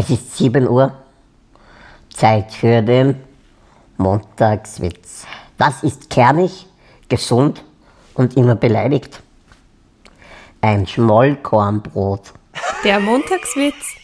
Es ist 7 Uhr. Zeit für den Montagswitz. Was ist kernig, gesund und immer beleidigt. Ein Schmollkornbrot. Der Montagswitz